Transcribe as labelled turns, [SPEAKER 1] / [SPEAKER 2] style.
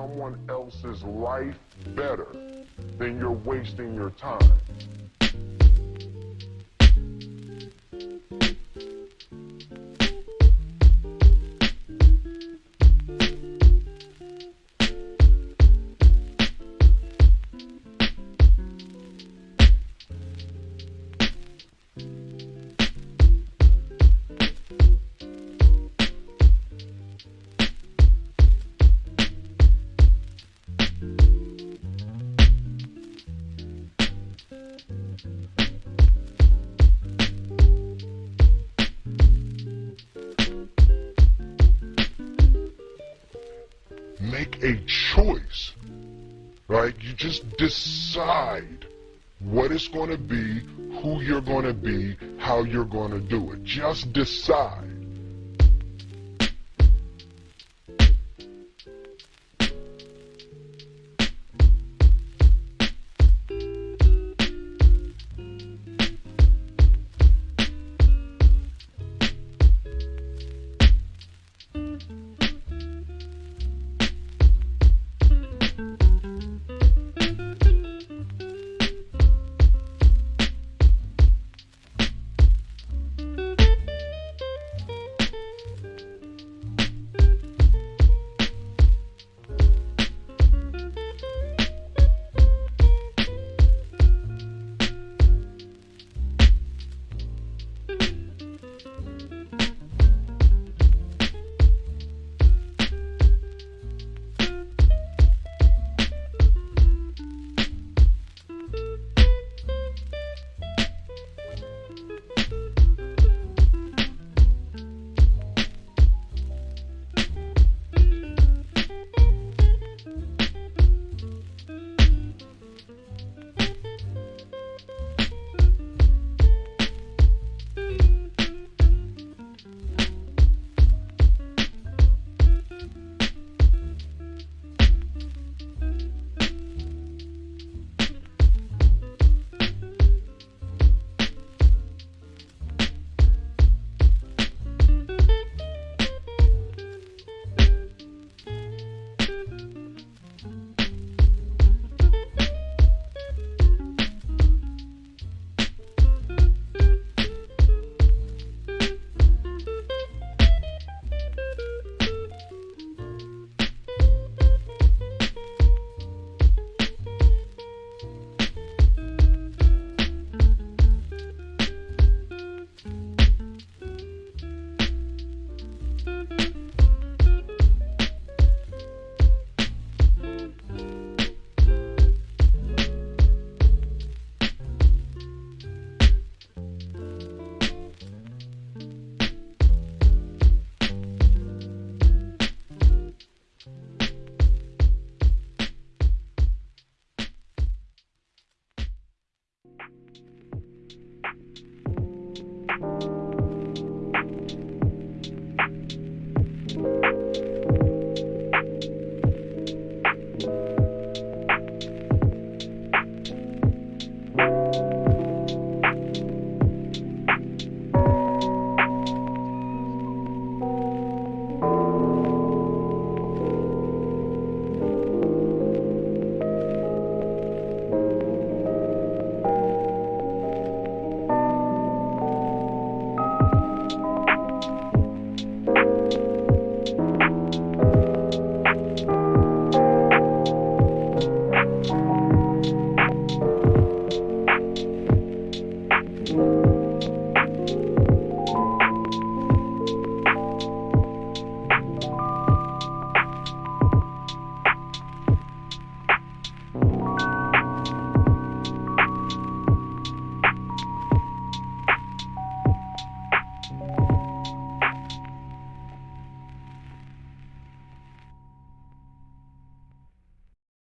[SPEAKER 1] someone else's life better, then you're wasting your time. A choice, right? You just decide what it's going to be, who you're going to be, how you're going to do it. Just decide.